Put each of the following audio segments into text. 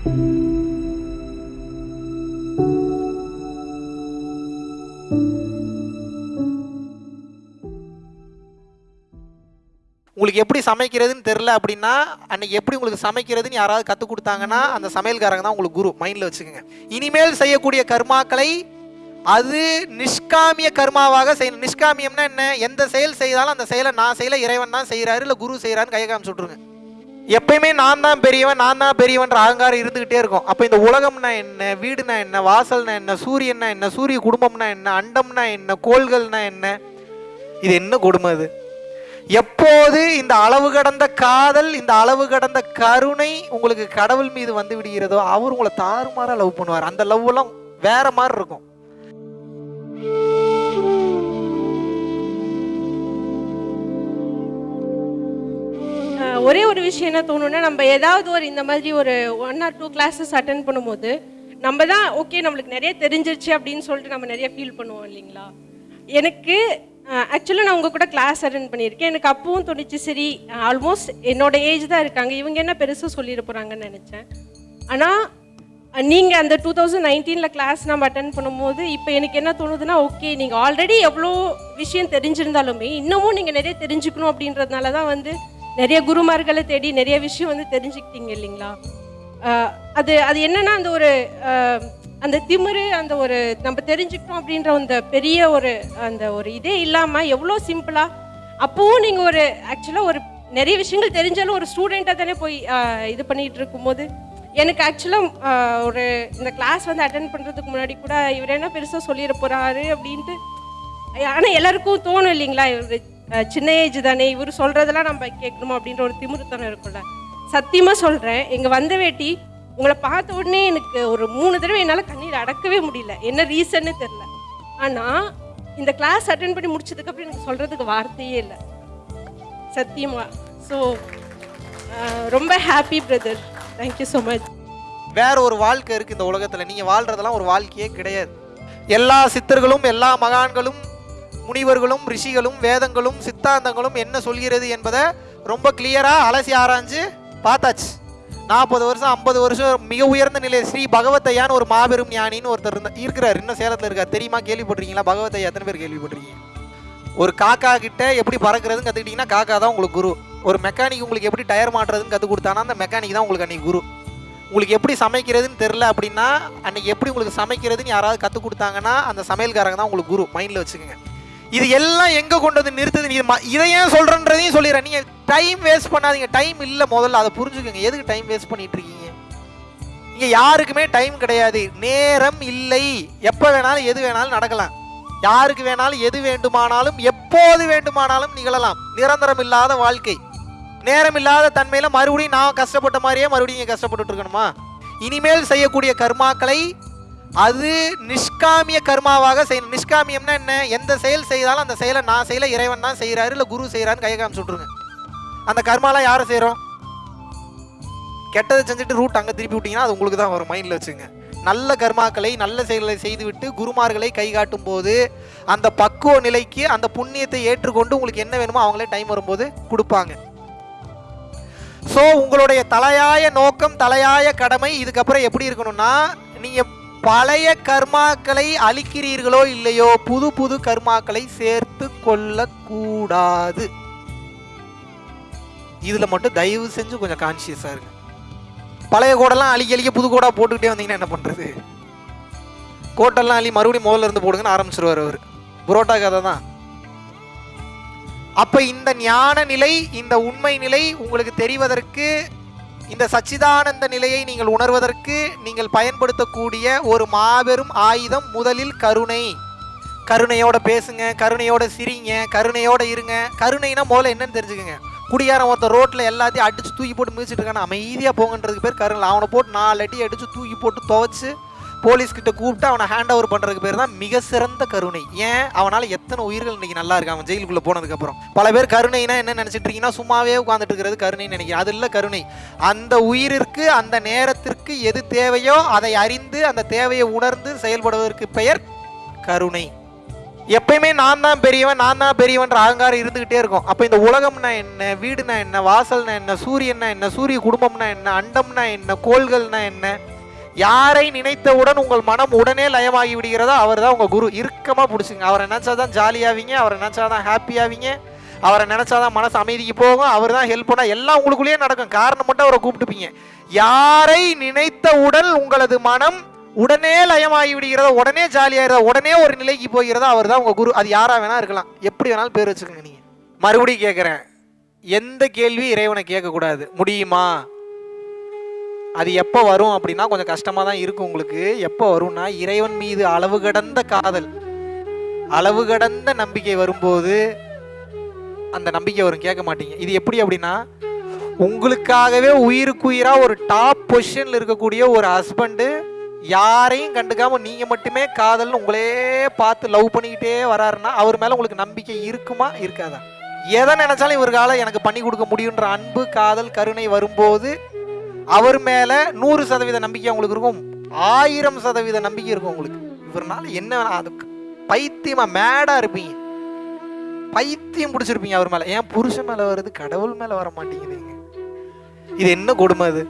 உங்களுக்கு எப்படி சமைக்கிறதுன்னு தெரில அப்படின்னா அன்னைக்கு எப்படி உங்களுக்கு சமைக்கிறதுன்னு யாராவது கற்றுக் கொடுத்தாங்கன்னா அந்த சமையல்காரங்க தான் உங்களுக்கு குரு. மைண்டில் வச்சுக்கோங்க. இனிமேல் செய்யக்கூடிய கர்மாக்களை அது நிஷ்காமிய கர்மாவாக செய்யணும். நிஷ்காமியம்னா என்ன? எந்த செயல் செய்தாலும் அந்த செயலை நான் செய்யல இறைவன் தான் செய்கிறாரு இல்லை குரு செய்கிறான்னு கையை காமிச்சு விட்ருங்க எப்பயுமே நான் தான் பெரியவன் நான் தான் பெரியவன்ற அகங்காரம் இருந்துகிட்டே இருக்கும். அப்போ இந்த உலகம்னா என்ன வீடுனா என்ன வாசல்னா என்ன சூரியன்னா என்ன சூரிய குடும்பம்னா என்ன அண்டம்னா என்ன கோள்கள்னா என்ன? இது என்ன கொடுமை அது? எப்போது இந்த அளவு கடந்த காதல் இந்த அளவு கடந்த கருணை உங்களுக்கு கடவுள் மீது வந்து விடுகிறதோ அவர் உங்களை தாறுமாறாக லவ் பண்ணுவார். அந்த லவ் எல்லாம் வேற மாதிரி இருக்கும். ஒரே ஒரு விஷயம் என்ன தோணுன்னா நம்ம ஏதாவது ஒரு இந்த மாதிரி ஒரு one or two classes attend பண்ணும்போது நம்ம தான் ஓகே நம்மளுக்கு நிறைய தெரிஞ்சிருச்சு அப்படின்னு சொல்லிட்டு நம்ம நிறைய ஃபீல் பண்ணுவோம் இல்லைங்களா? எனக்கு ஆக்சுவலாக நான் உங்கள் கூட கிளாஸ் அட்டன் பண்ணியிருக்கேன். எனக்கு அப்பவும் தோணுச்சு சரி ஆல்மோஸ்ட் என்னோட ஏஜ் தான் இருக்காங்க. இவங்க என்ன பெருசாக சொல்லிட போகிறாங்கன்னு நினச்சேன். ஆனால் நீங்கள் அந்த டூ தௌசண்ட் நைன்டீனில் கிளாஸ் நம்ம அட்டன் பண்ணும்போது இப்போ எனக்கு என்ன தோணுதுன்னா ஓகே நீங்கள் ஆல்ரெடி எவ்வளோ விஷயம் தெரிஞ்சிருந்தாலுமே இன்னமும் நீங்கள் நிறைய தெரிஞ்சுக்கணும் அப்படின்றதுனால தான் வந்து நிறைய குருமார்களை தேடி நிறைய விஷயம் வந்து தெரிஞ்சுக்கிட்டீங்க இல்லைங்களா? அது அது என்னன்னா அந்த ஒரு அந்த திமிரு அந்த ஒரு நம்ம தெரிஞ்சுக்கிட்டோம் அப்படின்ற அந்த பெரிய ஒரு அந்த ஒரு இதே இல்லாமல் எவ்வளோ சிம்பிளாக அப்போவும் நீங்கள் ஒரு ஆக்சுவலாக ஒரு நிறைய விஷயங்கள் தெரிஞ்சாலும் ஒரு ஸ்டூடெண்ட்டாக தானே போய் இது பண்ணிட்டு இருக்கும்போது. எனக்கு ஆக்சுவலாக ஒரு இந்த கிளாஸ் வந்து அட்டன் பண்ணுறதுக்கு முன்னாடி கூட இவர் என்ன பெருசாக சொல்லிட போகிறாரு அப்படின்ட்டு ஆனால் எல்லாருக்கும் தோணும் இல்லைங்களா? இவர் சின்ன ஏஜ் தானே இவர் சொல்கிறதெல்லாம் நம்ம கேட்கணுமா அப்படின்ற ஒரு திமிருத்தனம் இருக்கும்ல. சத்தியமாக சொல்கிறேன் எங்கள் வந்த வேட்டி உங்களை பார்த்த உடனே எனக்கு ஒரு மூணு தடவை என்னால் கண்ணீர் அடக்கவே முடியல. என்ன ரீசன்னு தெரில ஆனால் இந்த கிளாஸ் அட்டன் பண்ணி முடிச்சதுக்கப்புறம் எனக்கு சொல்கிறதுக்கு வார்த்தையே இல்லை. சத்தியமா. ஸோ ரொம்ப happy brother thank you so much வேற ஒரு வாழ்க்கை இருக்குது இந்த உலகத்தில். நீங்கள் வாழ்கிறதெல்லாம் ஒரு வாழ்க்கையே கிடையாது. எல்லா சித்தர்களும் எல்லா மகான்களும் முனிவர்களும் ரிஷிகளும் வேதங்களும் சித்தாந்தங்களும் என்ன சொல்கிறது என்பதை ரொம்ப கிளியராக அலசி ஆராய்ஞ்சு பார்த்தாச்சு. நாற்பது வருஷம் ஐம்பது வருஷம் மிக உயர்ந்த நிலை. ஸ்ரீ பகவத்தையான்னு ஒரு மாபெரும் ஞானின்னு ஒருத்தர் இருந்த இருக்கிறார். இன்னும் சேலத்தில் இருக்கார். தெரியுமா? கேள்விப்பட்டிருக்கீங்களா? பகவத்தையா? எத்தனை பேர் கேள்விப்பட்டிருக்கீங்க? ஒரு காக்கா கிட்ட எப்படி பறக்கிறதுன்னு கற்றுக்கிட்டிங்கன்னா காக்கா தான் உங்களுக்கு குரு. ஒரு மெக்கானிக் உங்களுக்கு எப்படி டயர் மாட்டுறதுன்னு கற்றுக் கொடுத்தானா அந்த மெக்கானிக் தான் உங்களுக்கு அன்னைக்கு குரு. உங்களுக்கு எப்படி சமைக்கிறதுன்னு தெரில அப்படின்னா அன்னைக்கு எப்படி உங்களுக்கு சமைக்கிறதுன்னு யாராவது கற்றுக் கொடுத்தாங்கன்னா அந்த சமையல்காரங்க தான் உங்களுக்கு குரு. மைண்டில் வச்சுக்கோங்க. இது எல்லாம் எங்கே கொண்டு வந்து நிறுத்துது? நீ இதை ஏன் சொல்கிறன்றதையும் சொல்லிடுறேன். நீங்கள் டைம் வேஸ்ட் பண்ணாதீங்க. டைம் இல்லை முதல்ல. அதை புரிஞ்சுக்கோங்க. எதுக்கு டைம் வேஸ்ட் பண்ணிட்டு இருக்கீங்க? இங்கே யாருக்குமே டைம் கிடையாது. நேரம் இல்லை. எப்போ வேணாலும் எது வேணாலும் நடக்கலாம். யாருக்கு வேணாலும் எது வேண்டுமானாலும் எப்போது வேண்டுமானாலும் நிகழலாம். நிரந்தரம் இல்லாத வாழ்க்கை. நேரம் இல்லாத தன்மையில மறுபடியும் நான் கஷ்டப்பட்ட மாதிரியே மறுபடியும் கஷ்டப்பட்டு இருக்கணுமா? இனிமேல் செய்யக்கூடிய கர்மாக்களை அது நிஷ்காமிய கர்மாவாக செய்யணும் நிஷ்காமியம்னா என்ன? எந்த செயல் செய்தாலும் அந்த செயலை நான் செய்யல இறைவன் தான் செய்கிறாரு இல்லை குரு செய்கிறான்னு கையை காமிச்சு விட்ருங்க அந்த கர்மாலாம் யாரை செய்கிறோம் கெட்டதை செஞ்சுட்டு ரூட் அங்கே திருப்பி விட்டீங்கன்னா அது உங்களுக்கு தான் வரும் மைண்டில் வச்சுங்க நல்ல கர்மாக்களை நல்ல செயல்களை செய்துவிட்டு குருமார்களை கை காட்டும் போது அந்த பக்குவ நிலைக்கு அந்த புண்ணியத்தை ஏற்றுக்கொண்டு உங்களுக்கு என்ன வேணுமோ அவங்களே டைம் வரும்போது கொடுப்பாங்க. ஸோ உங்களுடைய தலையாய நோக்கம் தலையாய கடமை இதுக்கப்புறம் எப்படி இருக்கணும்னா நீங்கள் பழைய கர்மாக்களை அழிக்கிறீர்களோ இல்லையோ புது புது கர்மாக்களை சேர்த்து கொள்ளக்கூடாது. இதில் மட்டும் தயவு செஞ்சு கொஞ்சம் கான்சியஸாக இருங்க. பழைய கோடெல்லாம் அழிக்க அழிக்க புது கோடாக போட்டுக்கிட்டே வந்தீங்கன்னா என்ன பண்ணுறது கோட்டெல்லாம் அழி மறுபடியும் முதல்ல இருந்து போடுங்கன்னு ஆரம்பிச்சிருவார் அவர். புரோட்டா கதை தான். அப்போ இந்த ஞான நிலை இந்த உண்மை நிலை உங்களுக்கு தெரிவதற்கு இந்த சச்சிதானந்த நிலையை நீங்கள் உணர்வதற்கு நீங்கள் பயன்படுத்தக்கூடிய ஒரு மாபெரும் ஆயுதம் முதலில் கருணை. கருணையோட பேசுங்க கருணையோட சிரிங்க கருணையோட இருங்க. கருணைனா முதல்ல என்னன்னு தெரிஞ்சுக்கோங்க. குடியாரம் ஒருத்தர் ரோட்டில் எல்லாத்தையும் அடிச்சு தூக்கி போட்டு மிதிச்சிட்டு இருக்கான. அமைதியாக போங்கன்றதுக்கு பேர் கருணை. அவனை போட்டு நாலு அடி அடிச்சு தூக்கி போட்டு துவைச்சு போலீஸ் கிட்ட கூப்பிட்டு அவனை ஹேண்ட் ஓவர் பண்றதுக்கு பேர் தான் மிக சிறந்த கருணை. ஏன்? அவனால எத்தனை உயிர்கள் இன்னைக்கு நல்லா இருக்கு அவன் ஜெயிலுக்குள்ள போனதுக்கு அப்புறம். பல பேர் கருணைனா என்ன நினைச்சிட்டு இருக்கீங்கன்னா சும்மாவே உட்காந்துட்டு இருக்கிறது கருணைன்னு நினைக்கிறேன். அது இல்ல கருணை. அந்த உயிரிற்கு அந்த நேரத்திற்கு எது தேவையோ அதை அறிந்து அந்த தேவையை உணர்ந்து செயல்படுவதற்கு பெயர் கருணை. எப்பயுமே நான் தான் பெரியவன் நான் தான் பெரியவன்ற அகங்காரம் இருந்துகிட்டே இருக்கும். அப்போ இந்த உலகம்னா என்ன வீடுனா என்ன வாசல்னா என்ன சூரியன்னா என்ன சூரிய குடும்பம்னா என்ன அண்டம்னா என்ன கோள்கள்னா என்ன? யாரை நினைத்தவுடன் உங்கள் மனம் உடனே லயமாகி விடுகிறதோ அவர் தான் உங்கள் குரு. இறுக்கமாக பிடிச்சிங்க அவரை நினச்சாதான் ஜாலியாவீங்க அவரை நினச்சாதான் ஹாப்பியாவீங்க அவரை நினச்சாதான் மனசு அமைதிக்கு போகும் அவர் தான் ஹெல்ப் பண்ணால் எல்லாம் உங்களுக்குள்ளேயே நடக்கும். காரணம் மட்டும் அவரை கூப்பிட்டுப்பீங்க. யாரை நினைத்தவுடன் உங்களது மனம் உடனே லயமாகி விடுகிறதோ உடனே ஜாலியாகிறதோ உடனே ஒரு நிலைக்கு போகிறதோ அவர் தான் உங்கள் குரு. அது யாராக வேணால் இருக்கலாம். எப்படி வேணாலும் பேர் வச்சுக்கோங்க நீங்கள் மறுபடியும் கேட்குறேன் எந்த கேள்வி இறைவனை கேட்கக்கூடாது. முடியுமா? அது எப்போ வரும் அப்படின்னா கொஞ்சம் கஷ்டமாக தான் இருக்கும் உங்களுக்கு. எப்போ வரும்னா இறைவன் மீது அளவு கடந்த காதல். அளவு கடந்த நம்பிக்கை வரும்போது அந்த நம்பிக்கை வரும் கேட்க மாட்டீங்க. இது எப்படி அப்படின்னா உங்களுக்காகவே உயிருக்குயிராக ஒரு டாப் பொசிஷனில் இருக்கக்கூடிய ஒரு ஹஸ்பண்டு யாரையும் கண்டுக்காம நீங்க மட்டுமே காதல்னு உங்களே பார்த்து லவ் பண்ணிக்கிட்டே வராருன்னா அவர் மேல உங்களுக்கு நம்பிக்கை இருக்குமா இருக்காதா? எதை நினைச்சாலும் இவர்களால் எனக்கு பண்ணி கொடுக்க முடியுன்ற அன்பு காதல் கருணை வரும்போது அவர் மேல நூறு சதவீத நம்பிக்கை உங்களுக்கு இருக்கும். ஆயிரம் சதவீத நம்பிக்கை இருக்கும் உங்களுக்கு. இவர்னால என்ன வேணா அதுக்கு பைத்தியமா மேடா இருப்பீங்க. பைத்தியம் பிடிச்சிருப்பீங்க அவர் மேல. ஏன் புருஷன் மேல வருது கடவுள் மேல வர மாட்டேங்குதுங்க இது என்ன கொடுமை அது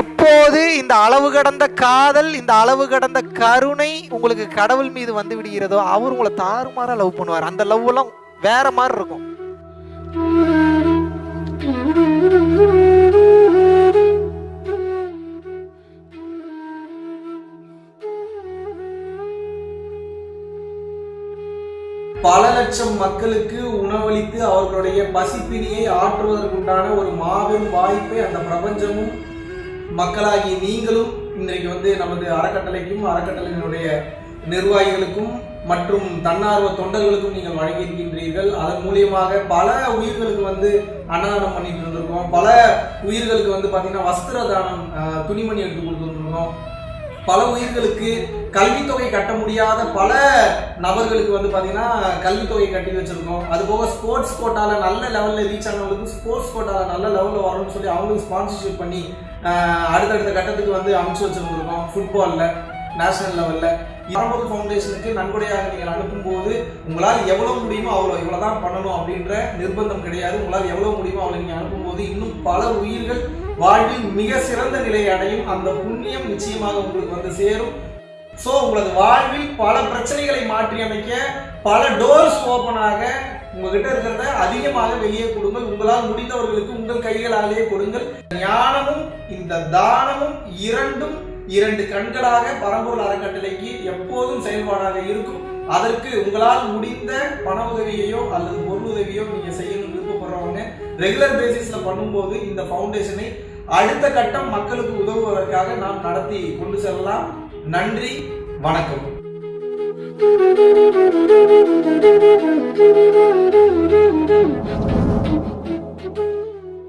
எப்போது இந்த அளவு கடந்த காதல் இந்த அளவு கடந்த கருணை உங்களுக்கு கடவுள் மீது வந்து விடுகிறதோ அவர் உங்களை தாறுமாறா லவ் பண்ணுவார். அந்த லவ் எல்லாம் வேற மாதிரி இருக்கும். லட்சம் மக்களுக்கு உணவளித்து அவர்களுடைய பசிப்பினியை ஆற்றுவதற்குண்டான ஒரு மாபெரும் வாய்ப்பை அந்த பிரபஞ்சமும் மக்களாகி நீங்களும் இன்றைக்கு வந்து நமது அறக்கட்டளைக்கும் அறக்கட்டளையினுடைய நிர்வாகிகளுக்கும் மற்றும் தன்னார்வ தொண்டர்களுக்கும் நீங்கள் வழங்கியிருக்கின்றீர்கள். அதன் மூலியமாக பல உயிர்களுக்கு வந்து அன்னதானம் பண்ணிட்டு இருந்திருக்கோம். பல உயிர்களுக்கு வந்து பார்த்தீங்கன்னா வஸ்திர தானம் துணிமணி எடுத்து கொடுத்துருக்கோம் பல உயிர்களுக்கு கல்வித்தொகை கட்ட முடியாத பல நபர்களுக்கு வந்து பார்த்தீங்கன்னா கல்வித்தொகை கட்டி வச்சுருக்கோம். அது போக ஸ்போர்ட்ஸ் கோட்டாவில் நல்ல லெவலில் ரீச் ஆனவங்களுக்கு ஸ்போர்ட்ஸ் கோட்டாவில் நல்ல லெவலில் வரணும்னு சொல்லி அவங்களுக்கு ஸ்பான்சர்ஷிப் பண்ணி அடுத்தடுத்த கட்டத்துக்கு வந்து அமைச்சு வச்சுருந்துருக்கோம். ஃபுட்பாலில் நேஷனல் லெவலில் பரம்பொருள் ஃபவுண்டேஷனுக்கு நன்கொடையாக நீங்கள் அனுப்பும்போது உங்களால் எவ்வளோ முடியுமோ அவ்வளோ இவ்வளோ தான் பண்ணணும் அப்படின்ற நிர்பந்தம் கிடையாது. உங்களால் எவ்வளோ முடியுமோ அவ்வளோ நீங்கள் அனுப்பும்போது இன்னும் பல உயிர்கள் வாழ்வில் மிக சிறந்த நிலையை அடையும். அந்த புண்ணியம் நிச்சயமாக உங்களுக்கு வந்து சேரும். ஸோ உங்களது வாழ்வில் பல பிரச்சனைகளை மாற்றி அமைக்க பல டோர்ஸ் ஓப்பனாக உங்ககிட்ட இருக்கிறத அதிகமாக வெளியே கொடுங்கள். உங்களால் முடிந்தவர்களுக்கு உங்கள் கைகளாலேயே கொடுங்கள். ஞானமும் இந்த தானமும் இரண்டும் இரண்டு கண்களாக பரம்பூர் அறக்கட்டளைக்கு எப்போதும் செயல்பாடாக இருக்கும். அதற்கு உங்களால் முடிந்த பண உதவியையோ அல்லது பொருள் உதவியோ நீங்க செய்யணும் விருப்பப்படுறவங்க ரெகுலர் பேசிஸ்ல பண்ணும்போது இந்த ஃபவுண்டேஷனை அடுத்த கட்டம் மக்களுக்கு உதவுவதற்காக நாம் நடத்தி கொண்டு செல்லலாம். நன்றி வணக்கம்.